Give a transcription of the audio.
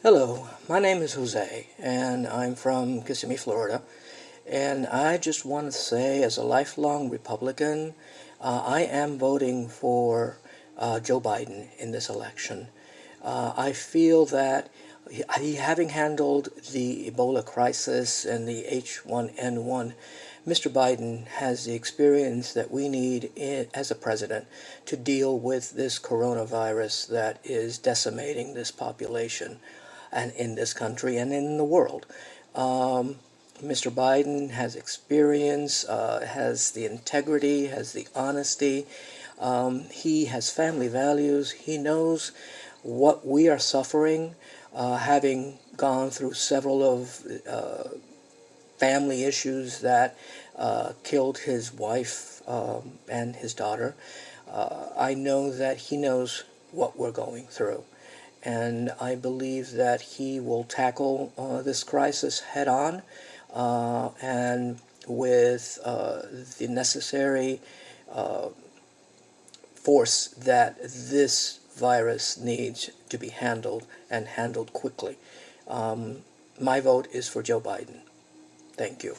Hello, my name is Jose, and I'm from Kissimmee, Florida. And I just want to say, as a lifelong Republican, uh, I am voting for uh, Joe Biden in this election. Uh, I feel that he, having handled the Ebola crisis and the H1N1, Mr. Biden has the experience that we need in, as a president to deal with this coronavirus that is decimating this population and in this country and in the world. Um, Mr. Biden has experience, uh, has the integrity, has the honesty. Um, he has family values. He knows what we are suffering, uh, having gone through several of uh, family issues that uh, killed his wife um, and his daughter. Uh, I know that he knows what we're going through and I believe that he will tackle uh, this crisis head on uh, and with uh, the necessary uh, force that this virus needs to be handled and handled quickly. Um, my vote is for Joe Biden. Thank you.